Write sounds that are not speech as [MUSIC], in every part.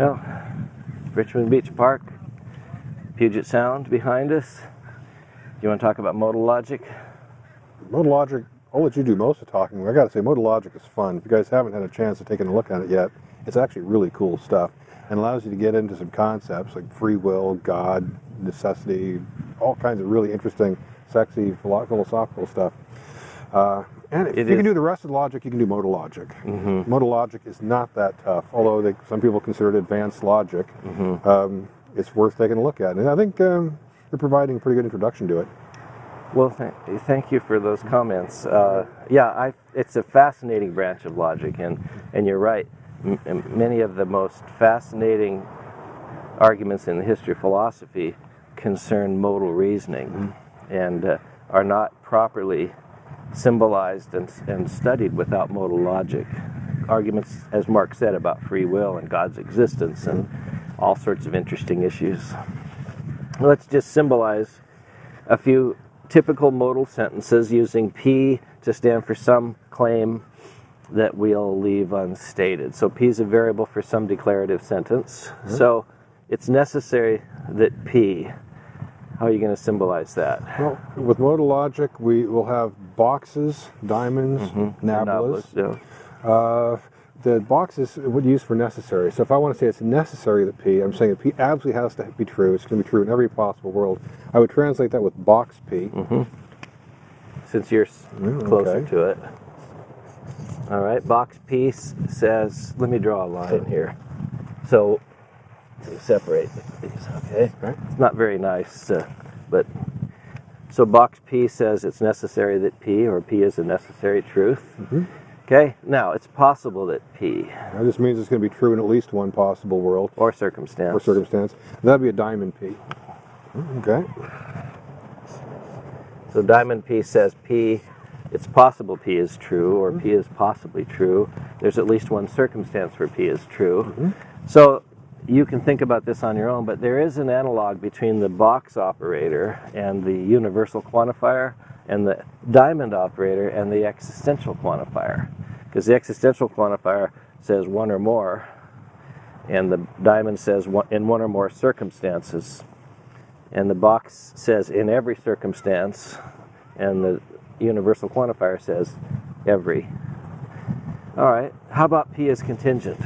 Well, Richmond Beach Park, Puget Sound behind us. Do you want to talk about modal logic? Modal logic, I'll let you do most of the talking. I gotta say, modal logic is fun. If you guys haven't had a chance to take a look at it yet, it's actually really cool stuff and allows you to get into some concepts like free will, God, necessity, all kinds of really interesting, sexy, philosophical stuff. Uh, and if It you is. can do the rest of the logic, you can do modal logic. Mhm. Modal logic is not that tough, although they, some people consider it advanced logic. Mhm. Um, it's worth taking a look at, and I think um, you're providing a pretty good introduction to it. Well, th- thank you for those comments. Uh, yeah, I, it's a fascinating branch of logic, and, and you're right. M- many of the most fascinating arguments in the history of philosophy concern modal reasoning and uh, are not properly symbolized and, and studied without modal logic. Arguments, as Mark said, about free will and God's existence and all sorts of interesting issues. Let's just symbolize a few typical modal sentences using P to stand for some claim that we'll leave unstated. So P is a variable for some declarative sentence. Mm-hmm. So it's necessary that P, how are you going to symbolize that? Well, with modal logic, we will have boxes, diamonds, nablas. Yeah. Uh, the boxes would use for necessary. So if I want to say it's necessary that P, I'm saying that P absolutely has to be true. It's going to be true in every possible world. I would translate that with box P. Mm -hmm. Since you're Mm, closer okay. to it. All right, box piece says, let me draw a line here. So, separate these, okay? Okay. It's not very nice, uh, but so box P says it's necessary that P, or P is a necessary truth. Mm-hmm. Okay, now it's possible that P, That just means it's going to be true in at least one possible world or circumstance, or circumstance. That'd be a diamond P. Okay. So Diamond P says P, it's possible P is true, or P is possibly true. There's at least one circumstance where P is true. So you can think about this on your own, but there is an analog between the box operator and the universal quantifier, and the diamond operator and the existential quantifier. Because the existential quantifier says one or more, and the diamond says one, in one or more circumstances and the box says in every circumstance, and the universal quantifier says every. All right, how about P is contingent?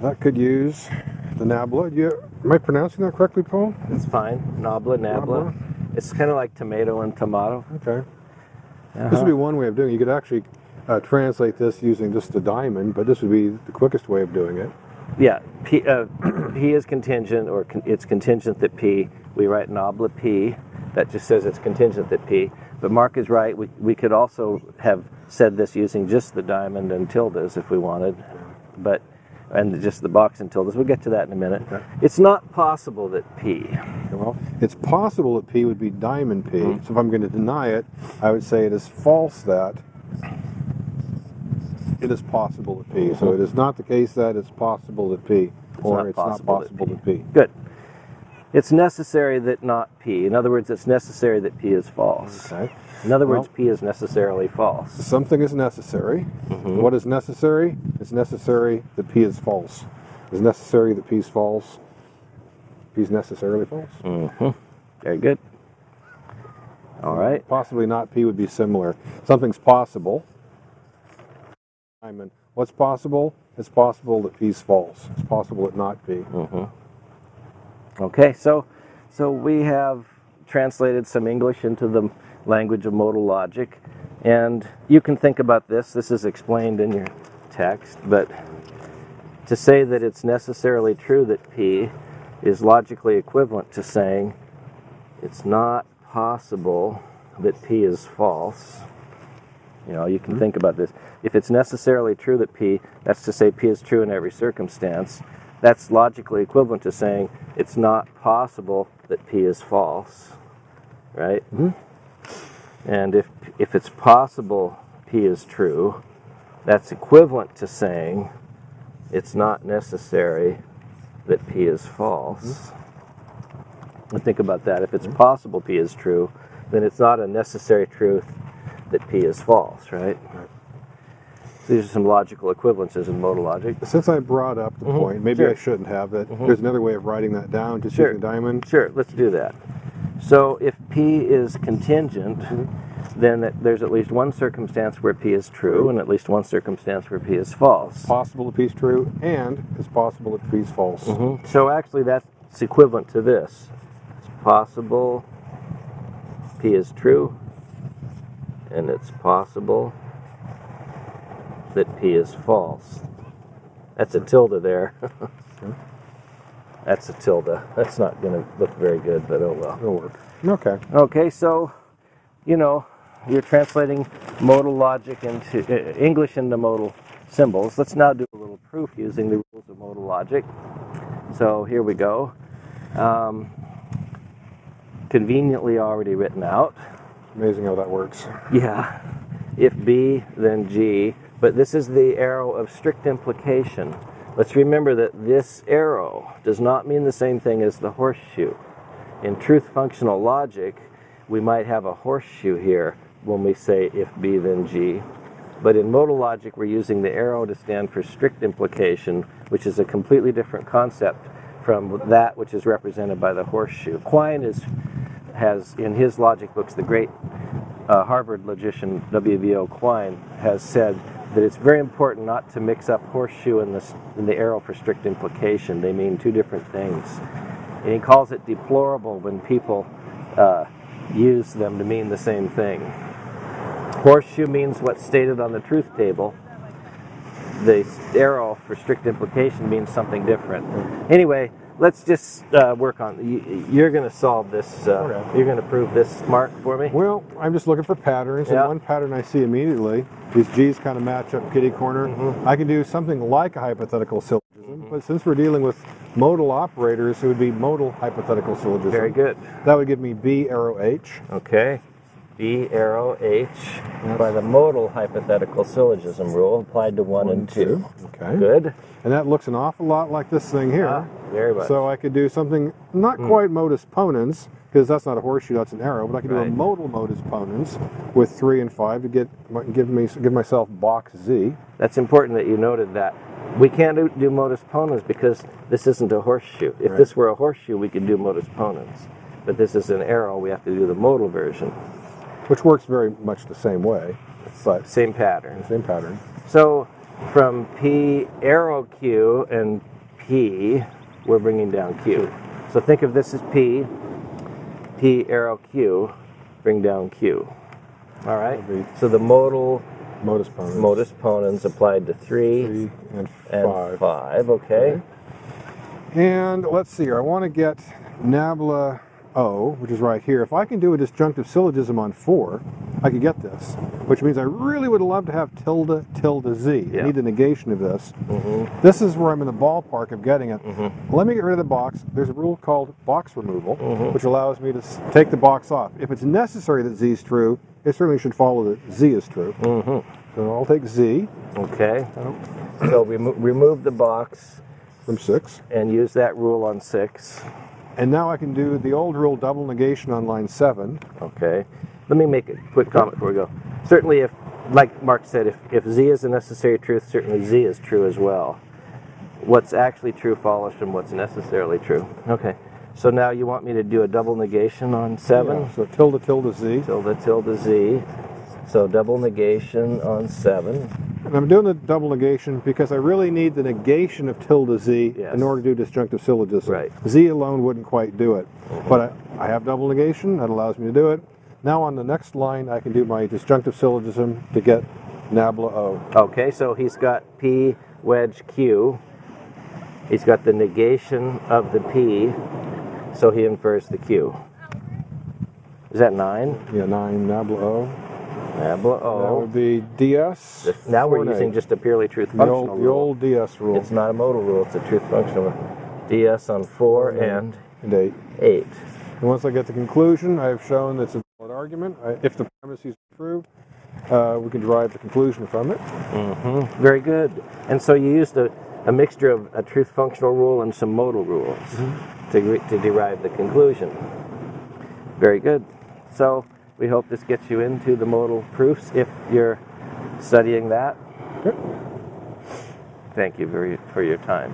That could use the nabla. You, am I pronouncing that correctly, Paul? It's fine. Nabla, nabla. Nabla. It's kind of like tomato and tomato. Okay. This Uh-huh. would be one way of doing it. You could actually uh, translate this using just the diamond, but this would be the quickest way of doing it. Yeah, P, uh, [CLEARS THROAT] P is contingent, or con- it's contingent that P. We write nabla P. That just says it's contingent that P. But Mark is right. We, we could also have said this using just the diamond and tildes if we wanted, but and just the box and tildes. We'll get to that in a minute. Okay. It's not possible that P. Well, it's possible that P would be diamond P. Mm-hmm. So if I'm going to deny it, I would say it is false that it is possible that P. So it is not the case that it's possible that P, or not it's possible not that possible that P. Good. It's necessary that not P. In other words, it's necessary that P is false. Okay. In other words, P is necessarily false. Something is necessary. Mm-hmm. What is necessary? It's necessary that P is false. It's necessary that P is false. P is necessarily false. Mm-hmm. Very good. All right. Possibly not P would be similar. Something's possible. Simon, what's possible? It's possible that P is false. It's possible that not P. Okay. So, so we have translated some English into the language of modal logic, and you can think about this. This is explained in your text, but to say that it's necessarily true that P is logically equivalent to saying it's not possible that P is false. You know, you can hmm. think about this. If it's necessarily true that P, that's to say P is true in every circumstance, that's logically equivalent to saying it's not possible that P is false, right? Mm-hmm. And if, if it's possible P is true, that's equivalent to saying it's not necessary that P is false. Mm-hmm. And think about that. If it's mm-hmm. possible P is true, then it's not a necessary truth that P is false, right? These are some logical equivalences in modal logic. Since I brought up the Mhm, point, maybe sure. I shouldn't have that. There's another way of writing that down, just Sure. using diamond. Sure, let's do that. So if P is contingent, then that there's at least one circumstance where P is true and at least one circumstance where P is false. Possible that P is true, and it's possible that P is false. Mhm. So actually that's equivalent to this. It's possible P is true and it's possible that P is false. That's a tilde there. [LAUGHS] That's a tilde. That's not going to look very good, but oh well. It'll work. Okay. Okay, so you know you're translating modal logic into uh, English into modal symbols. Let's now do a little proof using the rules of modal logic. So here we go. Um, conveniently already written out. Amazing how that works. Yeah. If B, then G. But this is the arrow of strict implication. Let's remember that this arrow does not mean the same thing as the horseshoe. In truth functional logic, we might have a horseshoe here when we say if B, then G. But in modal logic, we're using the arrow to stand for strict implication, which is a completely different concept from that which is represented by the horseshoe. Quine is, has, in his logic books, the great uh, Harvard logician W.V.O. Quine has said that it's very important not to mix up horseshoe and the, and the arrow for strict implication. They mean two different things. And he calls it deplorable when people uh, use them to mean the same thing. Horseshoe means what's stated on the truth table. The arrow for strict implication means something different. Anyway, let's just uh, work on. You, you're going to solve this. Uh, Okay. You're going to prove this, Mark, for me. Well, I'm just looking for patterns, and one pattern I see immediately, these G's kind of match up kitty corner. Mm-hmm. I can do something like a hypothetical syllogism, but since we're dealing with modal operators, it would be modal hypothetical syllogism. Very good. That would give me B arrow H. Okay. B arrow H by the modal hypothetical syllogism rule applied to 1 and 2. Okay. Good. And that looks an awful lot like this thing here. Ah, very much. So I could do something not mm. quite modus ponens, because that's not a horseshoe, that's an arrow, but I could do a modal modus ponens with 3 and 5 to get give me give myself box Z. That's important that you noted that. We can't do, do modus ponens because this isn't a horseshoe. If Right. this were a horseshoe, we could do modus ponens. But this is an arrow, we have to do the modal version. which works very much the same way, but Same pattern. same pattern. So from P arrow Q and P, we're bringing down Q. So think of this as P, P arrow Q, bring down Q. All right? So the modal Modus ponens. modus ponens applied to 3 Three and and five. 5, okay? And let's see here. I want to get nabla O, which is right here. If I can do a disjunctive syllogism on four, I could get this, which means I really would love to have tilde tilde z. Yeah. I need the negation of this. Mm-hmm. This is where I'm in the ballpark of getting it. Let me get rid of the box. There's a rule called box removal, Mm-hmm. which allows me to take the box off. If it's necessary that z is true, it certainly should follow that z is true. Mm-hmm. So I'll take z Okay. So we mo- remove the box from six. and use that rule on 6. And now I can do the old rule double negation on line seven. Okay. Let me make a quick comment before we go. Certainly, if, like Mark said, if, if Z is a necessary truth, certainly Z is true as well. What's actually true follows from what's necessarily true. Okay. So now you want me to do a double negation on 7? Yeah, so tilde tilde z. Tilde tilde Z. So double negation on 7. And I'm doing the double negation because I really need the negation of tilde z Yes. in order to do disjunctive syllogism. Right. Z alone wouldn't quite do it. But I, I have double negation, that allows me to do it. Now on the next line, I can do my disjunctive syllogism to get nabla O. Okay, so he's got P wedge Q. He's got the negation of the P, so he infers the Q. Is that 9? Yeah, 9 nabla O. Nabla O. That would be DS. Now we're using just a purely truth the functional old, the rule. old DS rule. It's not a modal rule, it's a truth functional rule. DS on 4 and and 8. 8. And once I get the conclusion, I have shown that it's a argument. If the premises are true, uh, we can derive the conclusion from it. hmm Very good. And so you used a, a mixture of a truth functional rule and some modal rules to, re- to derive the conclusion. Very good. So we hope this gets you into the modal proofs if you're studying that. Thank you very, for your time.